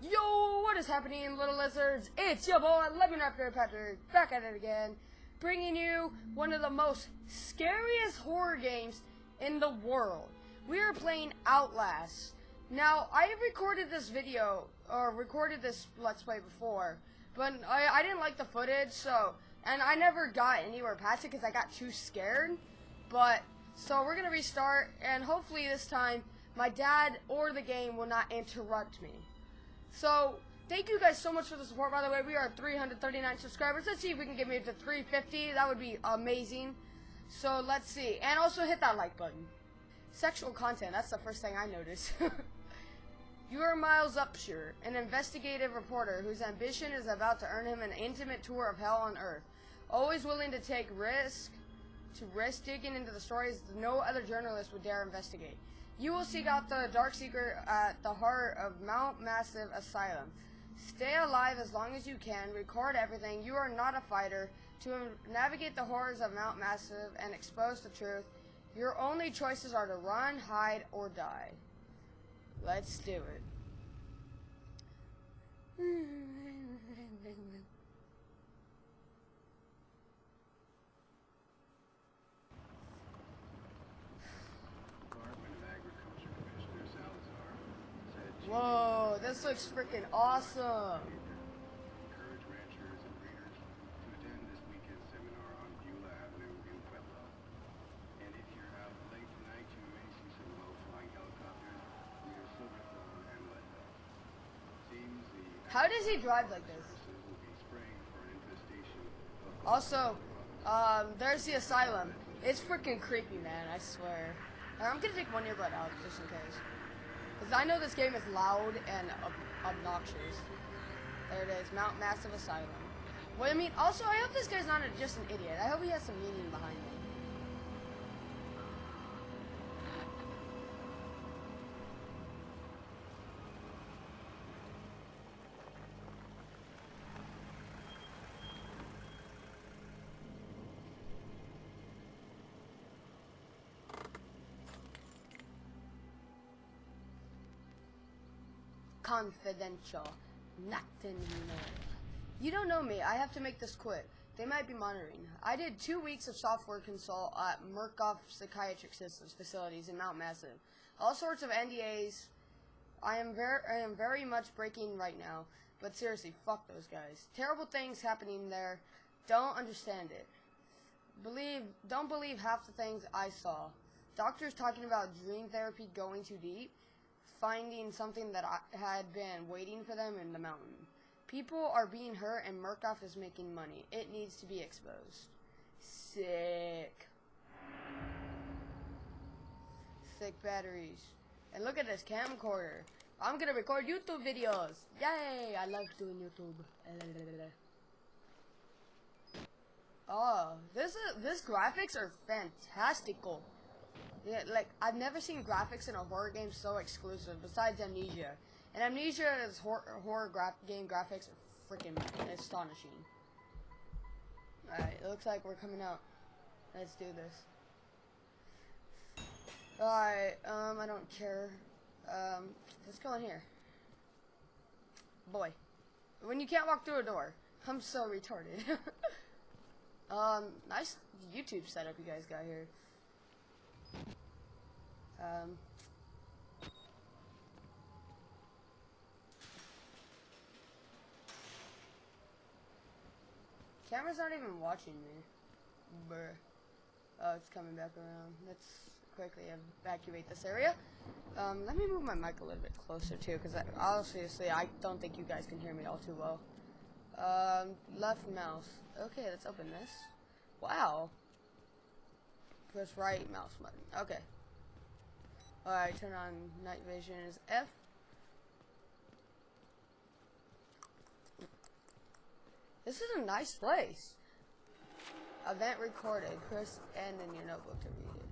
Yo, what is happening, little lizards? It's your boy, Lemon Raptor Patrick, back at it again, bringing you one of the most scariest horror games in the world. We are playing Outlast. Now, I have recorded this video, or recorded this Let's Play before, but I, I didn't like the footage, so, and I never got anywhere past it because I got too scared. But, so we're going to restart, and hopefully this time, my dad or the game will not interrupt me. So, thank you guys so much for the support. By the way, we are 339 subscribers. Let's see if we can get me to 350. That would be amazing. So, let's see. And also hit that like button. Sexual content. That's the first thing I noticed. you are Miles Upshur, an investigative reporter whose ambition is about to earn him an intimate tour of hell on Earth. Always willing to take risk, to risk digging into the stories no other journalist would dare investigate. You will seek out the dark secret at the heart of Mount Massive Asylum. Stay alive as long as you can. Record everything. You are not a fighter. To navigate the horrors of Mount Massive and expose the truth, your only choices are to run, hide, or die. Let's do it. Department of Agriculture Commissioner Salazar said she Whoa, this looks freaking awesome. encourage ranchers and breeders to attend this weekend's seminar on Beulah Avenue in Pueblo. And if you're out late tonight, you may see some low-flying helicopters near Silverthorne this looks freaking awesome. How does he drive like this? Also, um, there's the asylum. It's freaking creepy, man. I swear. I'm gonna take one earbud out just in case, because I know this game is loud and ob- obnoxious. There it is, Mount Massive Asylum. Well, I mean, also, I hope this guy's not a, just an idiot. I hope he has some meaning behind it. Confidential. Nothing more. You don't know me. I have to make this quick. They might be monitoring. I did two weeks of software consult at Murkoff Psychiatric Systems facilities in Mount Massive. All sorts of NDAs. I am very, I am very much breaking right now. But seriously, fuck those guys. Terrible things happening there. Don't understand it. Believe, don't believe half the things I saw. Doctors talking about dream therapy going too deep finding something that I had been waiting for them in the mountain. People are being hurt and Murkoff is making money. It needs to be exposed. Sick. Sick batteries. And look at this camcorder. I'm gonna record YouTube videos. Yay! I love doing YouTube. Oh, this is this graphics are fantastical. Yeah, like I've never seen graphics in a horror game so exclusive. Besides Amnesia, and Amnesia's hor- horror gra- game graphics are freaking astonishing. All right, it looks like we're coming out. Let's do this. All right, um, I don't care. Um, let's go in here. Boy, when you can't walk through a door, I'm so retarded. um, nice YouTube setup you guys got here. Um, camera's not even watching me. Brr. Oh, it's coming back around. Let's quickly evacuate this area. Um, let me move my mic a little bit closer too, because obviously I don't think you guys can hear me all too well. Um, left mouse. Okay, let's open this. Wow. Press right mouse button. Okay. Alright, turn on night vision is F. This is a nice place. Event recorded. Press N in your notebook to read it.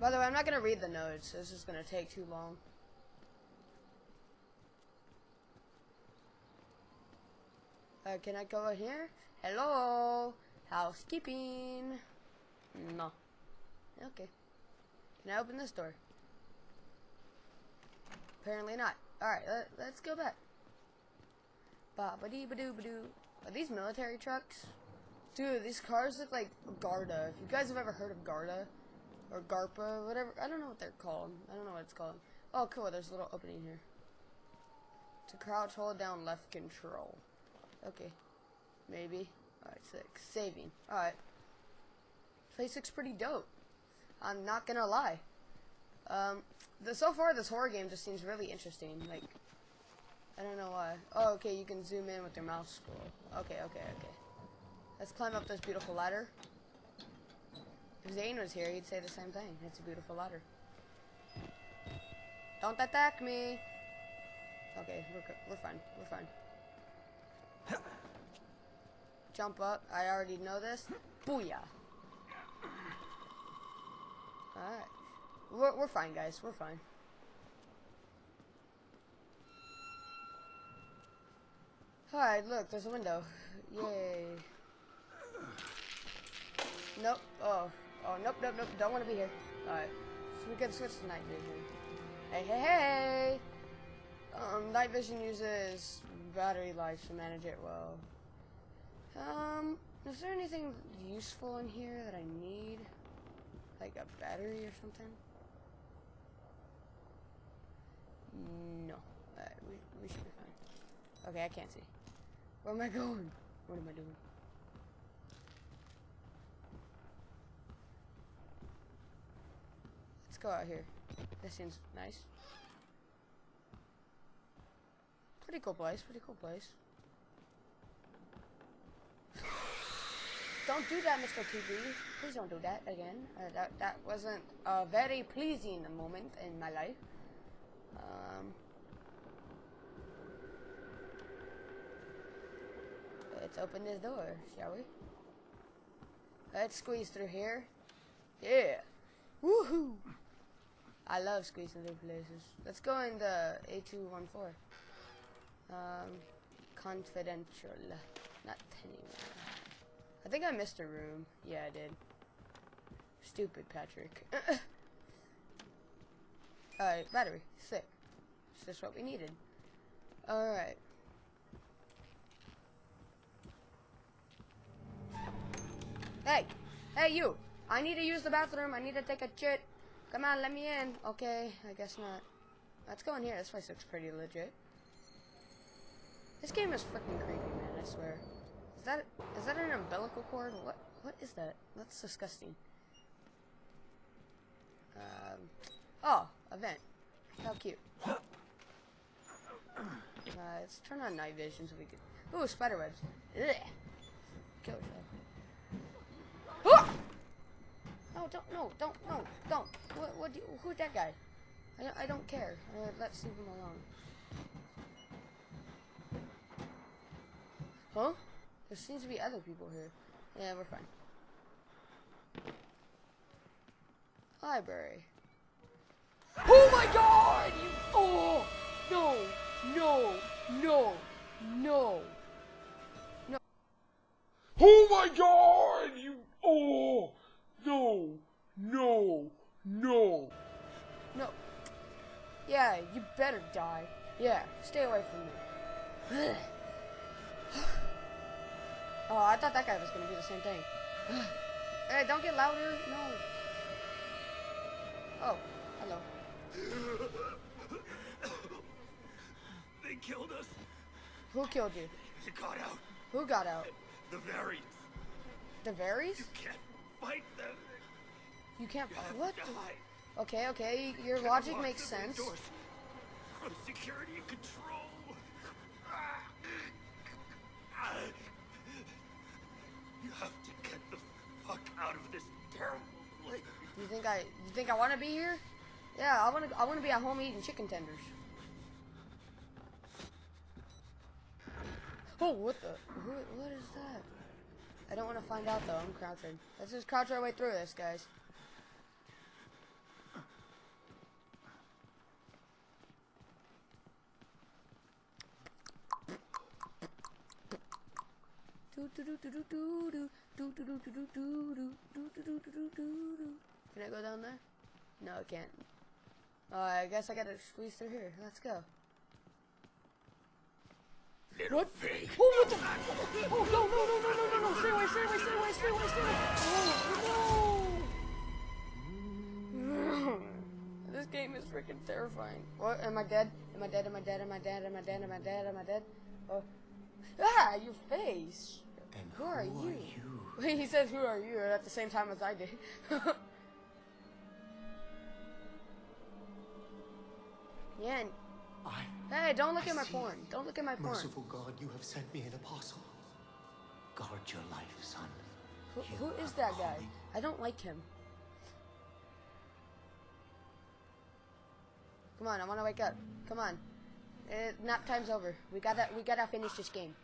By the way, I'm not going to read the notes. This is going to take too long. Uh, can I go in here? Hello? Housekeeping? No. Okay. Can I open this door? Apparently not. Alright, let, let's go back. ba ba dee ba doo ba doo Are these military trucks? Dude, these cars look like Garda. If you guys have ever heard of Garda, or Garpa, whatever, I don't know what they're called. I don't know what it's called. Oh, cool, there's a little opening here. To crouch, hold down left control. Okay. Maybe. Alright, six. Saving. Alright. Place looks pretty dope. I'm not gonna lie. Um, the, so far this horror game just seems really interesting. Like, I don't know why. Oh, okay, you can zoom in with your mouse scroll. Okay, okay, okay. Let's climb up this beautiful ladder. If Zane was here, he'd say the same thing. It's a beautiful ladder. Don't attack me! Okay, we're, we're fine. We're fine. Jump up. I already know this. Booyah! Alright. We're, we're fine, guys. We're fine. Alright, look, there's a window. Yay. Nope. Oh. Oh, nope, nope, nope. Don't want to be here. Alright. So we can switch to night vision. Hey, hey, hey! Um, night vision uses battery life to manage it well. Um, is there anything useful in here that I need? Like a battery or something? No. We, we should be fine. Okay, I can't see. Where am I going? What am I doing? Let's go out here. This seems nice. Pretty cool place, pretty cool place. Don't do that, Mr. TV. Please don't do that again. Uh, that that wasn't a very pleasing moment in my life. Um, let's open this door, shall we? Let's squeeze through here. Yeah. Woohoo! I love squeezing through places. Let's go in the A214. Um, confidential. Not anymore. I think I missed a room. Yeah, I did. Stupid Patrick. Alright, battery. Sick. It's just what we needed. Alright. Hey! Hey, you! I need to use the bathroom. I need to take a shit. Come on, let me in. Okay, I guess not. Let's go in here. This place looks pretty legit. This game is freaking creepy, man, I swear. Is that is that an umbilical cord? What what is that? That's disgusting. Um Oh, a vent. How cute. Uh, let's turn on night vision so we can Ooh, spider webs. Ugh. Kill yourself. Ah! No, don't, no, don't, no, don't. What, what, do you, who's that guy? I, don't- I don't care. Uh, let's leave him alone. Huh? There seems to be other people here. Yeah, we're fine. Library. Oh my god! You, oh! No! No! No! No! No! Oh my god! You. Oh! No! No! No! No. Yeah, you better die. Yeah, stay away from me. oh, I thought that guy was gonna do the same thing. hey, don't get louder. No. Oh, hello. They killed us. Who killed you? You got out. Who got out? The variants. The Varys? You can't fight them. You can't. You have What? to the- die. Okay, okay. Your logic makes sense. From security and control. I? You think I want to be here? Yeah, I want to. I want to be at home eating chicken tenders. Oh, what the? Who, what is that? I don't want to find out though. I'm crouching. Let's just crouch our way through this, guys. Can I go down there? No, I can't. Uh, I guess I gotta squeeze through here. Let's go. What? Oh, what the? Oh, no, no, no, no, no, no, no! Stay away, stay away, stay away, stay away, stay away! Oh, no! this game is freaking terrifying. What? Am I dead? Am I dead? Am I dead? Am I dead? Am I dead? Am I dead? Am I dead? Oh. Ah, your face! And Who are you? he says, "Who are you?" at the same time as I did. yeah. and- I, Hey, don't look I at my porn. Don't look at my porn. merciful God, you have sent me an apostle. Guard your life, son. Who, who is that guy? I don't like him. Come on, I want to wake up. Come on. Uh, nap time's over. We gotta, we gotta finish this game.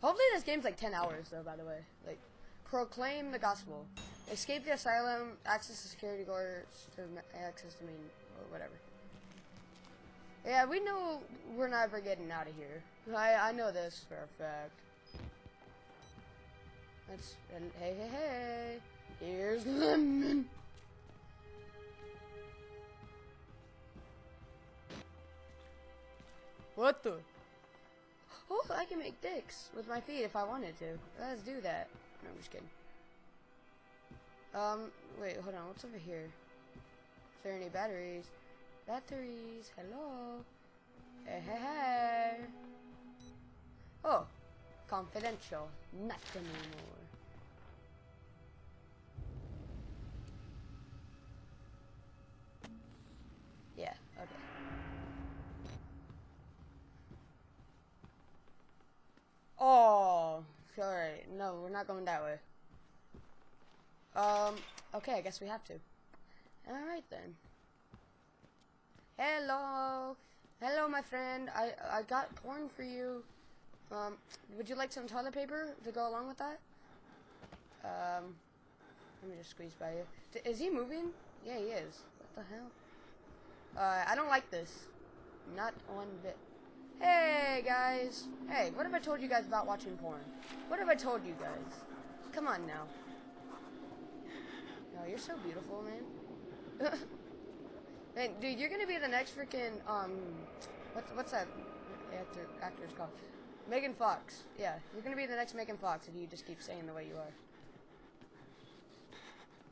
Hopefully, this game's like 10 hours, though. By the way, like, proclaim the gospel, escape the asylum, access the security guards to access the main or whatever. Yeah, we know we're never getting out of here. I, I know this for a fact. Let's and hey hey hey. Here's lemon. What the? Oh, I can make dicks with my feet if I wanted to. Let's do that. No, I'm just kidding. Um, wait, hold on. What's over here? Is there any batteries? Batteries. Hello. Hey, hey, hey. Oh, confidential. Not anymore. Yeah, okay. Oh, sorry. No, we're not going that way. Um, okay, I guess we have to. Alright then. Hello. Hello, my friend. I, I got porn for you. Um, would you like some toilet paper to go along with that? Um, let me just squeeze by you. D- is he moving? Yeah, he is. What the hell? Uh, I don't like this. Not one bit. Hey, guys. Hey, what have I told you guys about watching porn? What have I told you guys? Come on now. No, you're so beautiful, man. Man, dude, you're gonna be the next freaking um, what's what's that actor actor's called? Megan Fox. Yeah, you're gonna be the next Megan Fox if you just keep saying the way you are.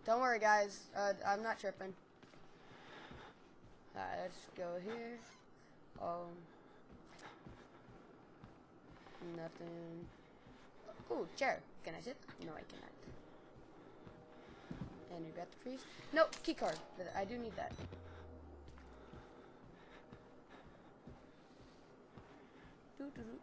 Don't worry, guys. Uh, I'm not tripping. Alright, let's go here. Um, nothing. Ooh, chair. Can I sit? No, I cannot. And we got the freeze. No, key card. I do need that. Doo doo doo.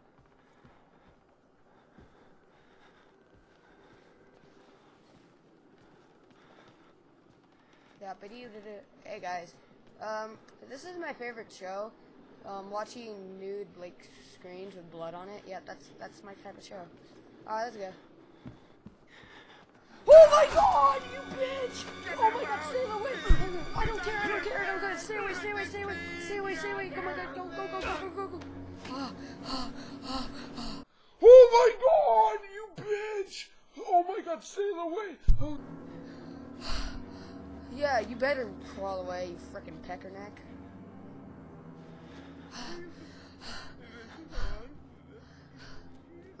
Yeah, but you did it. Hey guys, um, this is my favorite show. Um, watching nude like screens with blood on it. Yeah, that's that's my type of show. Alright, let's go. Oh my god, you bitch! Oh my god, stay away! I don't care, I don't care, I don't care. Stay away, stay away, stay away, stay away, stay away. Come on, go, go, go, go, go, go, go. Oh my god, you bitch! Oh my god, stay away! Oh. Yeah, you better crawl away, you frickin' peckerneck.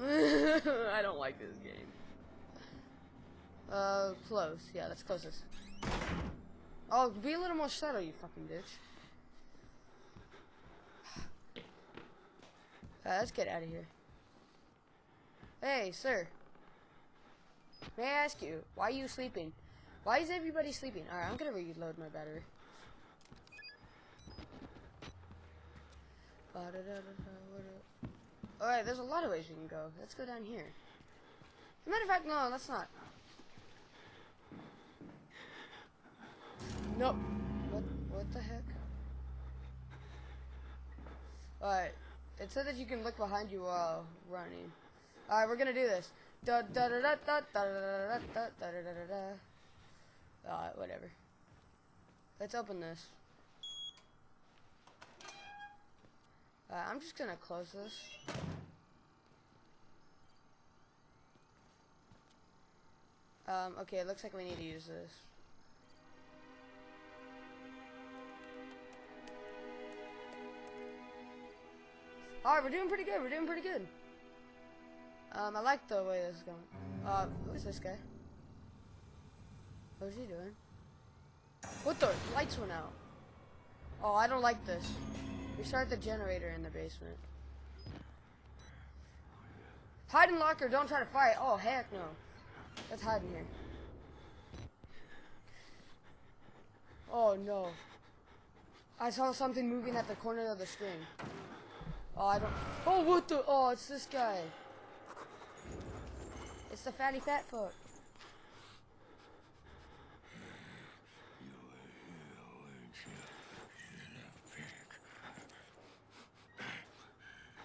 I don't like this game. Uh, close. Yeah, that's closest. Oh, be a little more subtle, you fucking bitch. Uh, let's get out of here. Hey, sir. May I ask you, why are you sleeping? Why is everybody sleeping? Alright, I'm gonna reload my battery. Alright, there's a lot of ways we can go. Let's go down here. As a matter of fact, no, let's not. Nope. What, what the heck? Alright, it said that you can look behind you while running. Alright, we're gonna do this. Da da da da da da da da da da da da da Alright, whatever. Let's open this. Uh, I'm just gonna close this. Um, okay, it looks like we need to use this. Alright, we're doing pretty good. We're doing pretty good. Um, I like the way this is going. Uh, who's this guy? What's he doing? What the? Lights went out. Oh, I don't like this. Restart the generator in the basement. Hide in locker, don't try to fight. Oh, heck no. Let's hide in here. Oh, no. I saw something moving at the corner of the screen. Oh, I don't... Oh, what the... Oh, it's this guy. It's the fatty fat.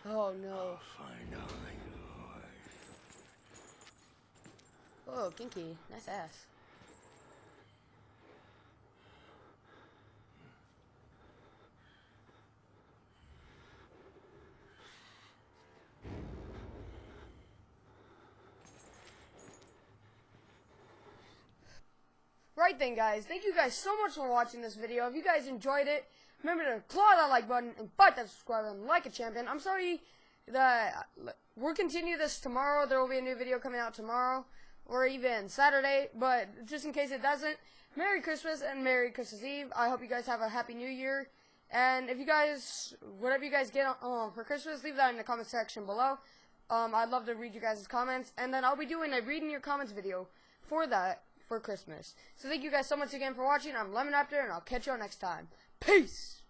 Oh, no. Oh, kinky. Nice ass. Then, guys. Thank you guys so much for watching this video. If you guys enjoyed it, remember to claw that like button and bite that subscribe button like a champion. I'm sorry that we'll continue this tomorrow. There will be a new video coming out tomorrow or even Saturday. But just in case it doesn't, Merry Christmas and Merry Christmas Eve. I hope you guys have a Happy New Year. And if you guys, whatever you guys get um, for Christmas, leave that in the comment section below. Um, I'd love to read you guys' comments. And then I'll be doing a reading your comments video for that for Christmas. So thank you guys so much again for watching. I'm Lemon Raptor, and I'll catch you all next time. Peace!